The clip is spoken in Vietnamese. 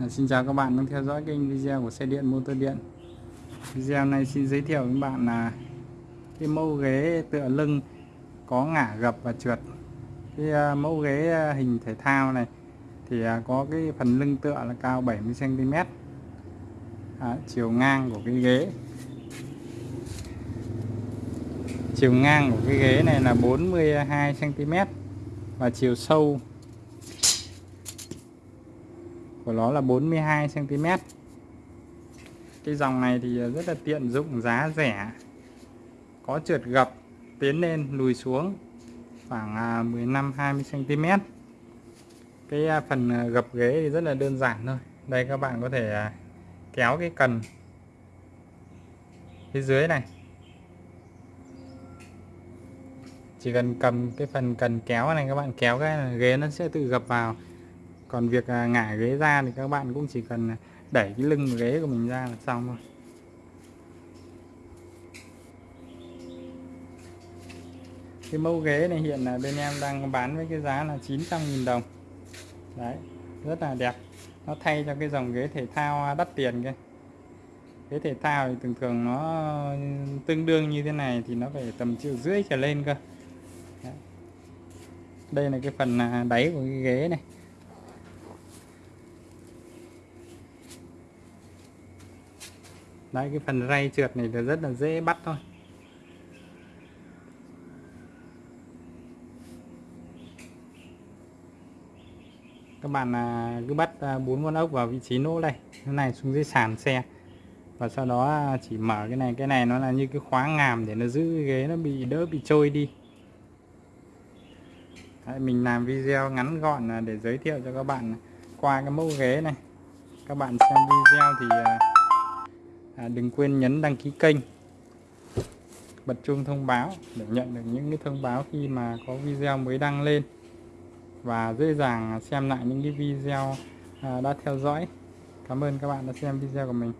Dạ, xin chào các bạn đang theo dõi kênh video của xe điện motor điện. Video này xin giới thiệu với bạn là cái mẫu ghế tựa lưng có ngả gập và trượt. Cái à, mẫu ghế à, hình thể thao này thì à, có cái phần lưng tựa là cao 70 cm à, chiều ngang của cái ghế. Chiều ngang của cái ghế này là 42 cm và chiều sâu của nó là 42 cm cái dòng này thì rất là tiện dụng, giá rẻ, có trượt gập, tiến lên, lùi xuống khoảng 15 20 cm cái à, phần à, gập ghế thì rất là đơn giản thôi. Đây các bạn có thể à, kéo cái cần phía dưới này. Chỉ cần cầm cái phần cần kéo này, các bạn kéo cái ghế nó sẽ tự gập vào còn việc à, ngả ghế ra thì các bạn cũng chỉ cần à, đẩy cái lưng ghế của mình ra là xong thôi. Cái mẫu ghế này hiện là bên em đang bán với cái giá là 900.000 đồng. Đấy, rất là đẹp. Nó thay cho cái dòng ghế thể thao à, đắt tiền kia. Ghế thể thao thì thường thường nó tương đương như thế này thì nó phải tầm triệu rưỡi trở lên cơ. Đấy. đây là cái phần đáy của cái ghế này. Đấy cái phần ray trượt này là rất là dễ bắt thôi. Các bạn à, cứ bắt à, bốn con ốc vào vị trí nỗ đây. Cái này xuống dưới sàn xe. Và sau đó à, chỉ mở cái này. Cái này nó là như cái khóa ngàm để nó giữ cái ghế nó bị đỡ bị trôi đi. Đấy, mình làm video ngắn gọn để giới thiệu cho các bạn qua cái mẫu ghế này. Các bạn xem video thì à, đừng quên nhấn đăng ký kênh bật chuông thông báo để nhận được những cái thông báo khi mà có video mới đăng lên và dễ dàng xem lại những cái video à, đã theo dõi. Cảm ơn các bạn đã xem video của mình.